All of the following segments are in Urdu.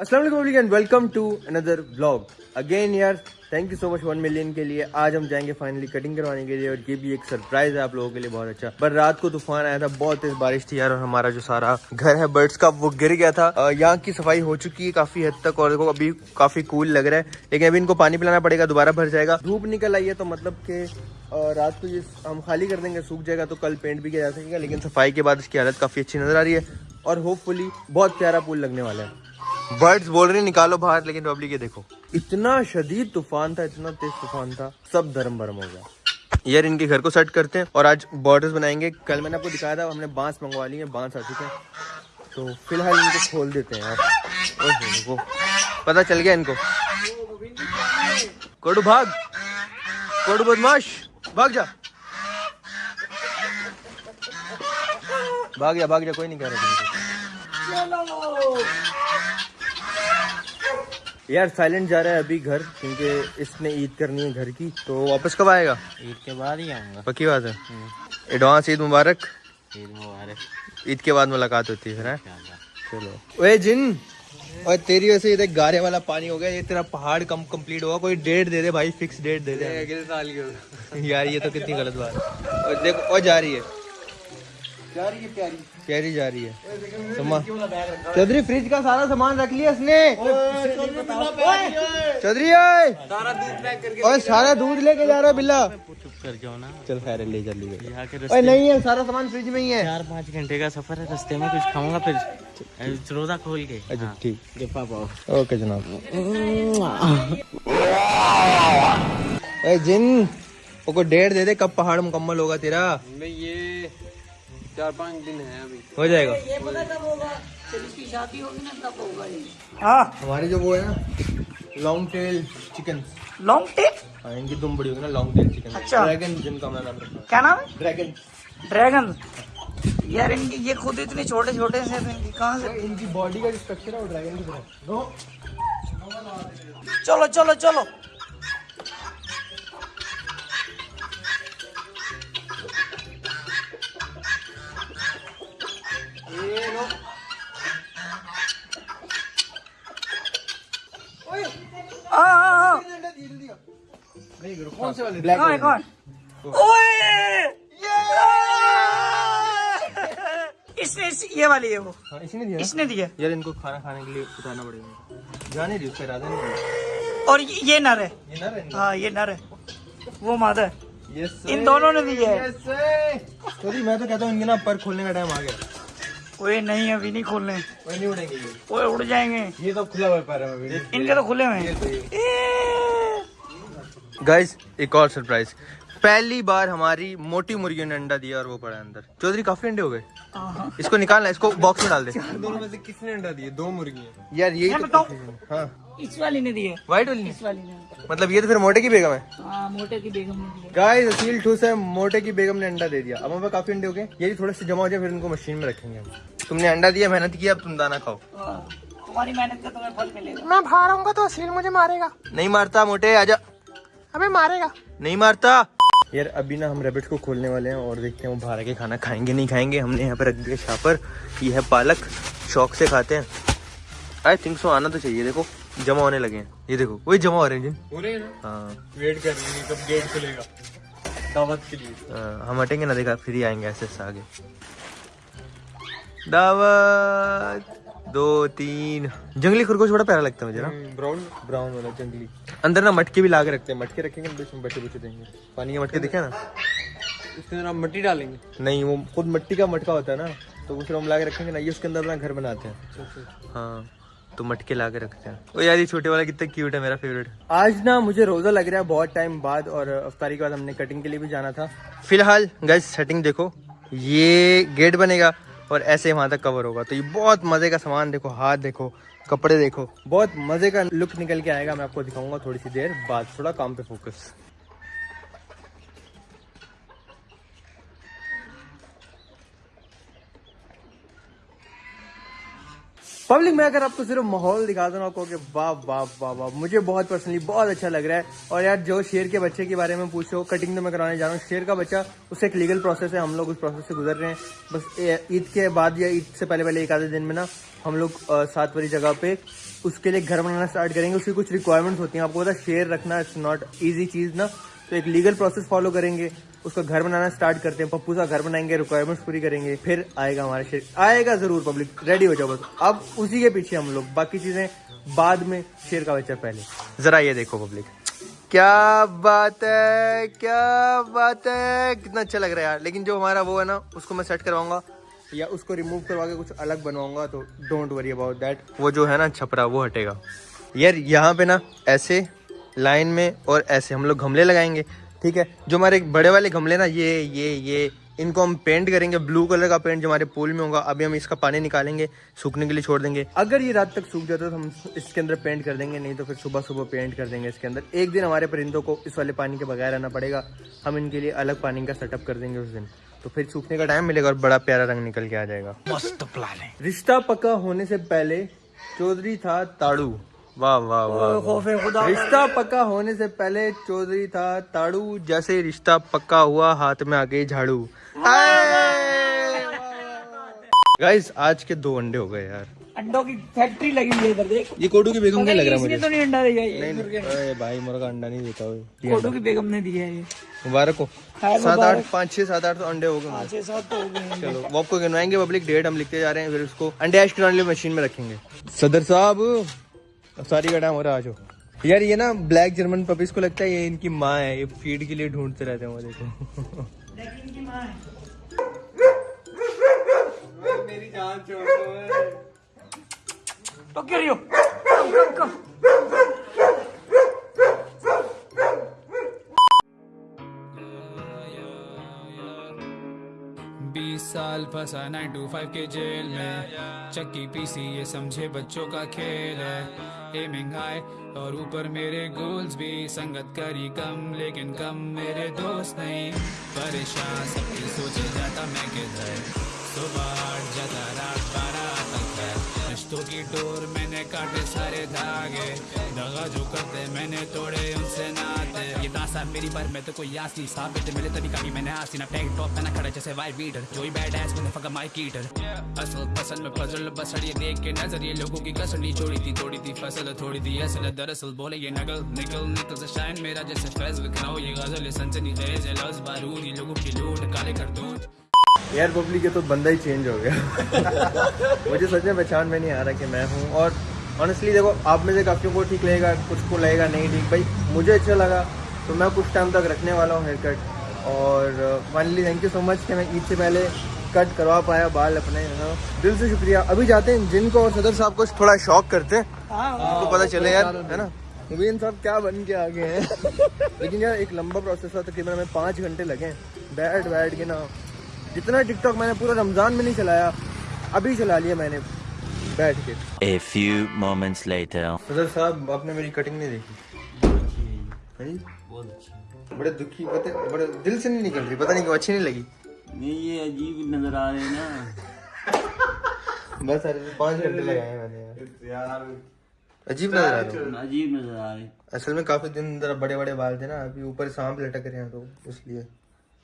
السلام علیکم اینڈ ویلکم ٹو اندر بلاگ اگین یار thank you so much one million کے لیے. آج ہم جائیں گے فائنلی کٹنگ کروانے کے لیے اور یہ بھی ایک سرپرائز ہے آپ لوگوں کے لیے، بہت اچھا۔ پر رات کو طوفان آیا تھا، بہت تیز بارش تھی یار اور ہمارا جو سارا گھر ہے برڈس کا، وہ گر گیا تھا۔ یہاں کی صفائی ہو چکی ہے کافی حد تک اور دیکھو ابھی کافی کول لگ رہا ہے۔ لیکن ابھی ان کو پانی پلانا پڑے گا، دوبارہ بھر جائے گا۔ دھوپ نکل آئی ہے تو مطلب کہ رات کو یہ ہم خالی کر دیں گے، سوکھ جائے گا تو کل پینٹ بھی کیا جا سکے گا، لیکن صفائی کے بعد اس کی حالت کافی اچھی نظر آ رہی ہے اور ہوپ فلی بہت پیارا پول لگنے والا ہے۔ برڈز بول رہے نکالو باہر لیکن پبلک یہ دیکھو۔ اتنا شدید طوفان تھا اتنا تیز طوفان تھا سب دھرم بھرم ہو گیا۔ یار ان کے گھر کو سیٹ کرتے ہیں اور آج بارڈرز بنائیں گے۔ کل میں نے آپ کو دکھایا تھا ہم نے بانس منگوا لی ہیں بانس آ چکے ہیں۔ تو فی الحال ان کو کھول دیتے ہیں یار۔ وہ پتا چل گیا ان کو۔ کوڈو بھاگ کوڈو بدماش بھاگ جا۔ بھاگ جا بھاگ جا کوئی نہیں کہہ رہا۔ یار سائلنٹ جا رہا ہے ابھی گھر کیونکہ اس نے عید کرنی ہے گھر کی تو واپس کب آئے گا؟ عید کے بعد ہی آؤں گا۔ پکی بات ہے۔ ایڈوانس عید مبارک۔ عید مبارک۔ عید کے بعد ملاقات ہوتی ہے۔ چلو۔ اوے جن اور تیری وجہ سے یہ گارے والا پانی ہو گیا یہ تیرا پہاڑ کم کمپلیٹ ہوگا کوئی ڈیٹ دے دے بھائی فکس ڈیٹ دے دے اگلے سال کے یار یہ تو کتنی غلط بات ہے۔ اور دیکھو اور جا رہی ہے۔ جا رہی ہے پیاری۔ پیاری جا رہی ہے۔ سما چودھری فریج کا سارا سامان رکھ لیا اس نے۔ چودھری اوئے۔ سارا دودھ پیک کر اور سارا دودھ لے کے جا رہا ہے بلا۔ چپ کر جاؤ نا چل خیر لے رستے نہیں ہے سارا سامان فریج میں ہی ہے۔ چار پانچ گھنٹے کا سفر ہے رستے میں کچھ کھاؤں گا پھر۔ روزہ کھول کے۔ اچھا ٹھیک۔ گپا پاؤ۔ اوکے جناب۔ اے جن کو ڈیڑھ دے دے کب پہاڑ مکمل ہوگا تیرا؟ میں یہ چار پانچ دن ہے ابھی۔ ہو جائے گا۔ ہمارے جو وہ ہے نا لانگ ٹیل چکن لانگ ہاں ان کی دم بڑی ہوگی نا لانگ ٹیل چکن اچھا۔ ڈریگن جن کا میں نام رکھا کیا نام ہے؟ ڈریگن ڈریگن یار ان کی یہ خود اتنے چھوٹے چھوٹے سے ان کی کہاں سے؟ ان کی باڈی کا جو اسٹرکچر ہے وہ ڈریگن کی طرح۔ چلو چلو چلو۔ کون سے والے ہے کون اوئے اس نے اس- یہ والی ہے وہ اسی نے دیا اس نے دیا یار ان کو کھانا کھانے کے لیے بتانا پڑے گا جانے دی اس کا ارادہ نہیں اور یہ نر ہے یہ نہ رہنا ہاں یہ نر ہے وہ مادہ ہے یس ان دونوں نے دیا ہے سوری میں تو کہتا ہوں ان کے نا پر کھولنے کا ٹائم آ گیا اوئے نہیں ابھی نہیں کھولنے کوئی نہیں اڑیں گے یہ اوئے اڑ جائیں گے یہ تو کھلا ہوا پیر ہے ان کے تو کھلے ہوئے ہیں گائز ایک اور سرپرائز پہلی بار ہماری موٹی مرغیوں نے انڈا دیا اور وہ پڑا اندر. چودھری کافی انڈے ہو گئے. اس کو نکالنا اس کو باکس میں ڈال دے. دونوں میں سے کس نے انڈا دیے؟ دو مرغی ہیں یار بتاؤں؟ ہاں. اس والی نے دیے. وائٹ والی اس والی نے. مطلب یہ تو پھر موٹے کی بیگم ہے. ہاں موٹے کی بیگم نے گائز اصیل ٹھوس ہے موٹے کی بیگم نے انڈا دے دیا. اب ہمیں کافی انڈے ہو گئے. یہ تھوڑے سے جمع ہو جائے پھر ان کو مشین میں رکھیں گے ہم. تم نے انڈا دیا محنت کیا اب تم دانا کھاؤ. ہاں، تمہاری محنت کا تمہیں پھل ملے گا. میں باہر آؤں گا تو اصیل مجھے مارے گا. نہیں مارتا موٹے آجا ابے مارے گا۔ نہیں مارتا۔ یار ابھی نا ہم ریبٹ کو کھولنے والے ہیں اور دیکھتے ہیں وہ باہر کے کھانا کھائیں گے نہیں کھائیں گے۔ ہم نے یہاں پہ رکھ دیا شاپر یہ ہے پالک شوق سے کھاتے ہیں۔ آئی تھنک سو آنا تو چاہیے۔ دیکھو جمع ہونے لگے ہیں۔ یہ دیکھو وہی جمع ہو رہے ہیں جن ہو رہے ہیں نا؟ ہاں۔ ویٹ کر رہے ہیں کب گیٹ کھلے گا؟ دعوت کے لیے۔ ہم ہٹیں گے نا دیکھا پھر ہی آئیں گے ایسے ایسے آگے دعوت۔ دو تین۔ جنگلی خرگوش بڑا پیارا لگتا ہے مجھے نا۔ براؤن براؤن والا جنگلی۔ اندر نا مٹکے بھی لا کے رکھتے ہیں۔ مٹکے رکھیں گے بیچ میں بیٹھے بیٹھے دیں گے۔ پانی کے مٹکے دکھے نا؟ اس کے اندر آپ مٹی ڈالیں گے۔ نہیں وہ خود مٹی کا مٹکا ہوتا ہے نا۔ تو پھر ہم لا کے رکھیں گے نا۔ یہ اس کے اندر اپنا گھر بناتے ہیں۔ ہاں تو مٹکے لا کے رکھتے ہیں۔ وہ یار یہ چھوٹے والا کتنا کیوٹ ہے میرا فیوریٹ آج نا مجھے روزہ لگ رہا ہے بہت ٹائم بعد اور افطاری کے بعد ہم نے کٹنگ کے لیے بھی جانا تھا۔ فی الحال گیس سیٹنگ دیکھو۔ یہ گیٹ بنے گا۔ اور ایسے وہاں تک کور ہوگا۔ تو یہ بہت مزے کا سامان دیکھو، ہاتھ دیکھو، کپڑے دیکھو۔ بہت مزے کا لک نکل کے آئے گا، میں آپ کو دکھاؤں گا تھوڑی سی دیر بعد، تھوڑا کام پہ فوکس پبلک میں اگر آپ کو صرف ماحول دکھا دوں آپ کو کہ واہ واہ واہ واہ، مجھے بہت پرسنلی بہت اچھا لگ رہا ہے۔ اور یار، جو شیر کے بچے کے بارے میں پوچھو کٹنگ تو میں کرانے جا رہا ہوں، شیر کا بچہ اسے ایک لیگل پروسیس ہے، ہم لوگ اس پروسیس سے گزر رہے ہیں۔ بس عید کے بعد یا عید سے پہلے پہلے ایک آدھے دن میں نا، ہم لوگ سات والی جگہ پہ اس کے لیے گھر بنانا اسٹارٹ کریں گے۔ اس کی کچھ ریکوائرمنٹس ہوتی ہیں۔ آپ کو پتا شیر رکھنا اٹس ناٹ ایزی چیز نا، تو ایک لیگل پروسیس فالو کریں گے۔ اس کا گھر بنانا سٹارٹ کرتے ہیں، پپو کا گھر بنائیں گے ریکوائرمنٹس پوری کریں گے، پھر آئے گا ہمارا شیر آئے گا ضرور پبلک ریڈی ہو جاؤ بس۔ اب اسی کے پیچھے ہم لوگ، باقی چیزیں بعد میں شیر کا بچہ پہلے۔ ذرا یہ دیکھو پبلک کیا بات ہے، کیا بات ہے؟ کتنا اچھا لگ رہا ہے یار۔ لیکن جو ہمارا وہ ہے نا، اس کو میں سیٹ کرواؤں گا، یا اس کو ریموو کروا کے کچھ الگ بنواؤں گا، تو ڈونٹ وری اباؤٹ دیٹ وہ جو ہے نا چھپرا، وہ ہٹے گا۔ یار، یہاں پہ نا ایسے لائن میں اور ایسے ہم لوگ گھملے لگائیں گے۔ ٹھیک ہے؟ جو ہمارے بڑے والے گملے نا یہ یہ یہ ان کو ہم پینٹ کریں گے بلو کلر کا پینٹ جو ہمارے پول میں ہوگا ابھی ہم اس کا پانی نکالیں گے سوکھنے کے لیے چھوڑ دیں گے۔ اگر یہ رات تک سوکھ جاتا ہے تو ہم اس کے اندر پینٹ کر دیں گے نہیں تو پھر صبح صبح پینٹ کر دیں گے اس کے اندر۔ ایک دن ہمارے پرندوں کو اس والے پانی کے بغیر رہنا پڑے گا۔ ہم ان کے لیے الگ پانی کا سیٹ اپ کر دیں گے اس دن۔ تو پھر سوکھنے کا ٹائم ملے گا اور بڑا پیارا رنگ نکل کے آ جائے گا۔ مست رشتہ پکا ہونے سے پہلے چودھری تھا تاڑو۔ رشتہ پکا ہونے سے پہلے چودھری تھا تاڑو جیسے رشتہ پکا ہوا ہاتھ میں آگے جھاڑو۔ گائز آج کے دو انڈے ہو گئے یار۔ انڈوں کی فیکٹری لگی ہوئی ہے دیکھ۔ یہ کوڈو کی بیگم کا لگ رہا ہے مجھے۔ تو نہیں انڈا دیا یہ بھائی مرغا انڈا نہیں دیتا ہوئے۔ کوٹو کی بیگم نے دیا ہے مبارک ہو۔ سات آٹھ پانچ چھ سات آٹھ تو انڈے ہو گئے چھ سات تو ہو گئے۔ چلو آپ کو گنوائیں گے پبلک ڈیٹ ہم لکھتے جا رہے ہیں پھر اس کو انڈے ایش کرانے مشین میں رکھیں گے۔ صدر صاحب۔ ساری کا ٹائم ہو رہا آج ہو یار یہ نا بلیک جرمن پپیز کو لگتا ہے یہ ان کی ماں ہے یہ فیڈ کے لیے ڈھونڈتے رہتے ہیں وہ دیکھو۔ بیس سال پھنسا نائن ٹو فائیو کے جیل میں۔ چکی پی سی یہ سمجھے بچوں کا کھیل ہے۔ اے مہنگائی اور اوپر میرے گولز بھی سنگت کری کم، لیکن کم میرے دوست نہیں۔ پریشان، سب کی سوچے جاتا میں کدھر؟ صبح جاتا رات رشتوں کی ڈور میں نے کاٹے سارے دھاگے۔ دغا جو کرتے میں نے توڑے، ان سے ناتے۔ یہ داسا میری بھر میں تو کوئی آسی ثابت ملے تبھی کبھی میں نے آسی نہ۔ ٹیک ٹاپ پہ کھڑا جیسے وائی بیڈر جو ہی بیڈ ایس میں نے فکا مائی کیٹر اصل پسل میں پزل بسڑ یہ دیکھ کے نظر، یہ لوگوں کی کسڑ نہیں۔ چھوڑی تھی، توڑی تھی، فصل تھوڑی تھی، اصل دراصل بولے یہ نگل، نکل نکل سے شائن میرا جیسے فیض۔ بکھراؤ یہ غزل سنسنی غیز ہے لفظ، بارود۔ یہ لوگوں کی لوٹ، کالے کر دوں ایئر ببلی کے تو بندہ ہی چینج ہو گیا مجھے سچ میں پہچان میں نہیں آ رہا کہ میں ہوں اور آنیسٹلی دیکھو آپ میں سے کافیوں کو ٹھیک لگے گا کچھ کو لگے گا نہیں ٹھیک بھائی مجھے اچھا لگا تو میں کچھ ٹائم تک رکھنے والا ہوں ہیئر کٹ اور finally thank you so much کہ میں عید سے پہلے کٹ کروا پایا بال اپنے دل سے شکریہ ابھی جاتے ہیں جن کو اور صدر صاحب کو تھوڑا شوق کرتے ہیں کو پتہ چلے یار ہے نا مبین صاحب کیا بن کے آگے ہیں لیکن یار ایک لمبا پروسیس تھا تقریباً ہمیں پانچ گھنٹے لگے بیٹھ بیٹھ کے نا جتنا ٹک ٹاک میں نے پورا رمضان میں نہیں چلایا ابھی چلا لیا میں نے بیٹھ کے۔ A few moments later. حضر صاحب آپ نے میری کٹنگ نہیں دیکھی۔ ہاں جی؟ بڑے دکھی پتہ بڑے دل سے نہیں نکل رہی پتہ نہیں کہ اچھی نہیں لگی۔ نہیں یہ عجیب نظر آ رہے ہیں نا۔ بس پانچ گھنٹے لگائے میں نے۔ عجیب نظر آ رہے عجیب نظر آ رہے۔ اصل میں کافی دن ذرا بڑے بڑے بال تھے نا ابھی اوپر سانپ لٹک رہے ہیں تو اس لیے۔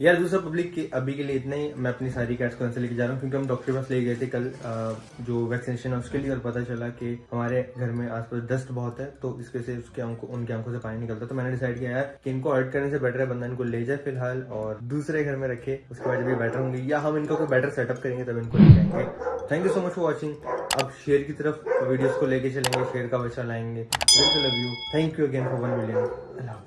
یار دوسرا پبلک کے ابھی کے لیے اتنا ہی میں اپنی ساری کیٹس کو سے لے کے جا رہا ہوں کیونکہ ہم ڈاکٹر پاس لے گئے تھے کل جو ویکسینیشن ہے اس کے لیے اور پتہ چلا کہ ہمارے گھر میں آس پاس ڈسٹ بہت ہے تو اس وجہ سے اس کے ان کی آنکھوں سے پانی نکلتا تو میں نے ڈیسائڈ کیا یار کہ ان کو ہرٹ کرنے سے بیٹر ہے بندہ ان کو لے جائے فی الحال اور دوسرے گھر میں رکھے اس کے بعد جب یہ بیٹر ہوں گے یا ہم ان کا کوئی بیٹر سیٹ اپ کریں گے تب ان کو لے جائیں گے thank you so much for watching اب کی طرف ویڈیوز کو لے کے چلیں گے کا بچہ لائیں گے thank you again for one million Allah